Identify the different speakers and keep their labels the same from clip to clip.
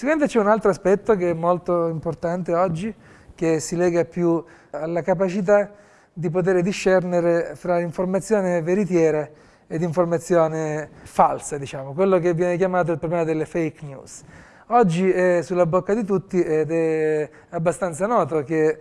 Speaker 1: Sicuramente c'è un altro aspetto che è molto importante oggi, che si lega più alla capacità di poter discernere fra l'informazione veritiera ed informazione falsa, diciamo, quello che viene chiamato il problema delle fake news. Oggi è sulla bocca di tutti ed è abbastanza noto che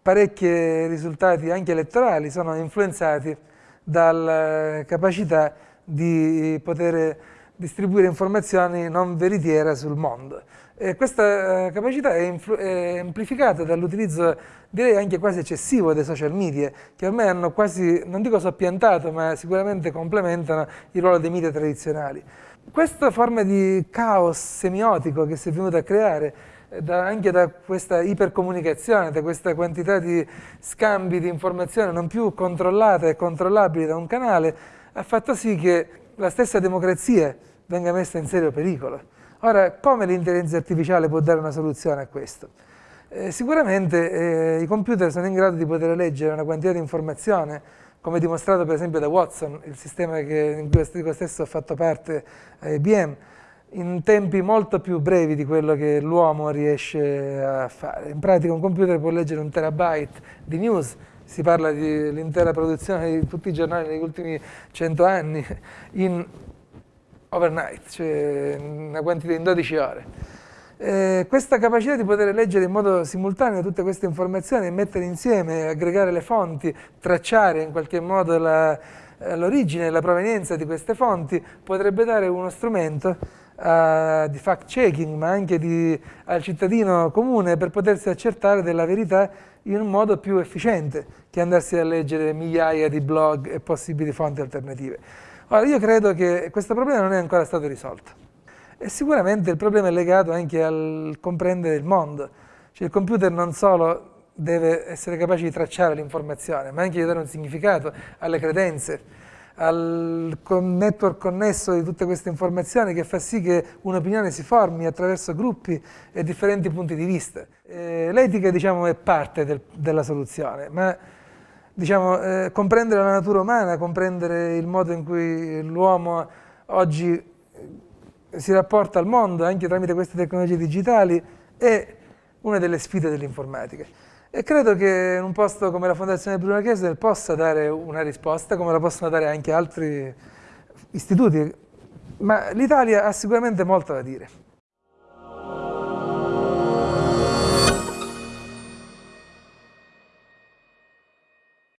Speaker 1: parecchi risultati anche elettorali sono influenzati dalla capacità di poter distribuire informazioni non veritiere sul mondo. E questa eh, capacità è, è amplificata dall'utilizzo, direi anche quasi eccessivo, dei social media, che ormai hanno quasi, non dico soppiantato, ma sicuramente complementano il ruolo dei media tradizionali. Questa forma di caos semiotico che si è venuta a creare eh, da, anche da questa ipercomunicazione, da questa quantità di scambi di informazioni non più controllate e controllabili da un canale, ha fatto sì che la stessa democrazia venga messa in serio pericolo. Ora, come l'intelligenza artificiale può dare una soluzione a questo? Eh, sicuramente eh, i computer sono in grado di poter leggere una quantità di informazione, come dimostrato per esempio da Watson, il sistema che, in cui io stesso ho fatto parte a IBM, in tempi molto più brevi di quello che l'uomo riesce a fare. In pratica un computer può leggere un terabyte di news, si parla dell'intera produzione di tutti i giornali negli ultimi cento anni, in overnight, cioè una quantità in 12 ore. Eh, questa capacità di poter leggere in modo simultaneo tutte queste informazioni, mettere insieme, aggregare le fonti, tracciare in qualche modo l'origine e la provenienza di queste fonti, potrebbe dare uno strumento uh, di fact-checking, ma anche di, al cittadino comune per potersi accertare della verità in un modo più efficiente che andarsi a leggere migliaia di blog e possibili fonti alternative. Ora, io credo che questo problema non è ancora stato risolto e sicuramente il problema è legato anche al comprendere il mondo. Cioè il computer non solo deve essere capace di tracciare l'informazione, ma anche di dare un significato alle credenze, al network connesso di tutte queste informazioni che fa sì che un'opinione si formi attraverso gruppi e differenti punti di vista. L'etica diciamo, è parte del, della soluzione, ma diciamo, eh, comprendere la natura umana, comprendere il modo in cui l'uomo oggi eh, si rapporta al mondo anche tramite queste tecnologie digitali è una delle sfide dell'informatica. E credo che un posto come la Fondazione Bruno Kessler possa dare una risposta, come la possono dare anche altri istituti, ma l'Italia ha sicuramente molto da dire.